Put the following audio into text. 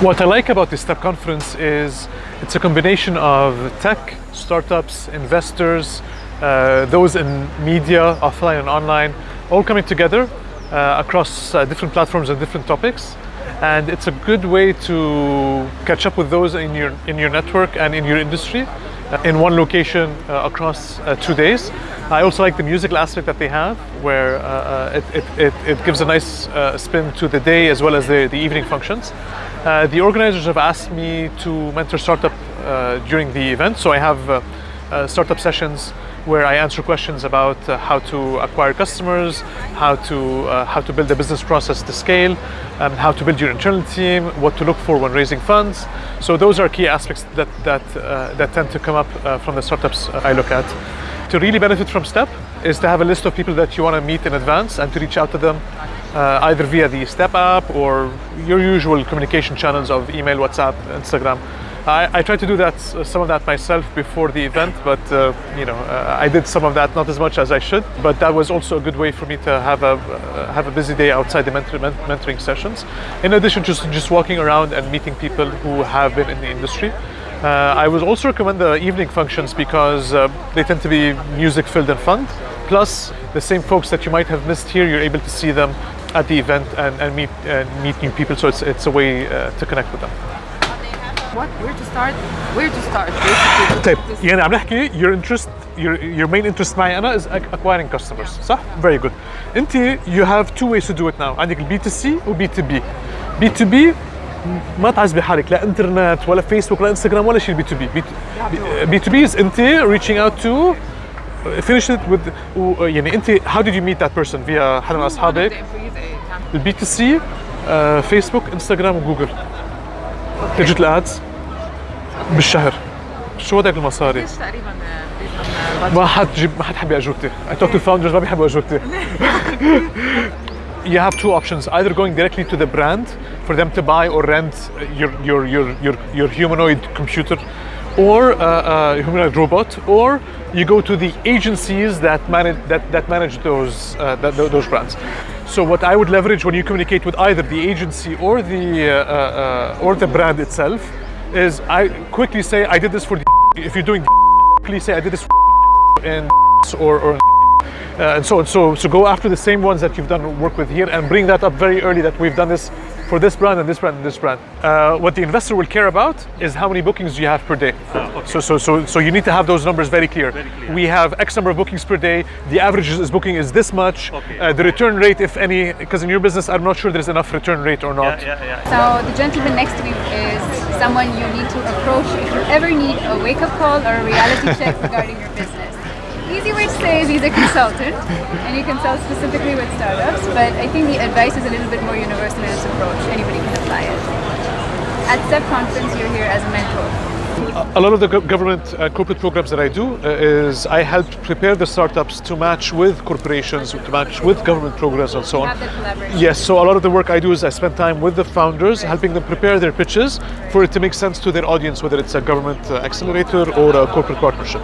What I like about this STEP conference is it's a combination of tech, startups, investors, uh, those in media, offline and online, all coming together uh, across uh, different platforms and different topics. And it's a good way to catch up with those in your, in your network and in your industry uh, in one location uh, across uh, two days. I also like the musical aspect that they have, where it, it, it, it, gives a nice spin to the day as well as the, the evening functions. Uh, the organizers have asked me to mentor startup uh, during the event, so I have uh, uh startup sessions where I answer questions about uh, how to acquire customers, how to uh, how to build a business process to scale, um, how to build your internal team, what to look for when raising funds. So those are key aspects that that that tend to come up from the startups I look at. To really benefit from STEP is to have a list of people that you want to meet in advance and to reach out to them uh, either via the Step app or your usual communication channels of email, WhatsApp, Instagram. I, I tried to do that, uh, some of that myself before the event, but uh, you know, uh, I did some of that, not as much as I should. But that was also a good way for me to have a uh, have a busy day outside the mentor, mentoring sessions. In addition to just, just walking around and meeting people who have been in the industry. Uh, I would also recommend the evening functions because uh, they tend to be music filled and fun. Plus, the same folks that you might have missed here, you're able to see them at the event and, and meet and meet new people. So it's it's a way uh, to connect with them. What? Where to start? Where to start? طيب يعني عم نحكي your interest your your main interest معي انا is acquiring customers صح؟ Very good. انت you have two ways to do it now عندك البي تو سي وبي تو بي. بي تو بي ما تعذبي حالك لا انترنت ولا فيسبوك ولا انستغرام ولا شيء بي تو بي بي تو بي از انت reaching out to finish it with يعني انت how did you meet that person via حدا من اصحابك البي تو سي فيسبوك انستغرام وجوجل ديجيتال ادز بالشهر شو هداك المصاري؟ تقريبا ما حد جيب ما حد حبي اجوبتي I talk to founders ما بيحبوا اجوبتي you have two options either going directly to the brand for them to buy or rent your your your your, your humanoid computer or a, a humanoid robot or you go to the agencies that manage that, that manage those uh, that, those brands so what I would leverage when you communicate with either the agency or the uh, uh, or the brand itself is I quickly say I did this for the if you're doing please say I did this in or, or uh, and so on. So, so go after the same ones that you've done work with here and bring that up very early that we've done this for this brand and this brand and this brand. Uh, what the investor will care about is how many bookings you have per day. Ah, okay. So, so, so, so you need to have those numbers very clear. Very clear. We have X number of bookings per day. The average is booking is this much. Okay. Uh, the return rate, if any, because in your business, I'm not sure there's enough return rate or not. Yeah, yeah, yeah. So the gentleman next to me is someone you need to approach if you ever need a wake-up call or a reality check regarding your business. Easy way to say is he's a consultant and he consults specifically with startups, but I think the advice is a little bit more universal in its approach. Anybody can apply it. At STEP Conference, you're here as a mentor. A lot of the government uh, corporate programs that I do uh, is I help prepare the startups to match with corporations, to match with government programs and so on. Have that collaboration. Yes, so a lot of the work I do is I spend time with the founders, helping them prepare their pitches for it to make sense to their audience, whether it's a government uh, accelerator or a corporate partnership.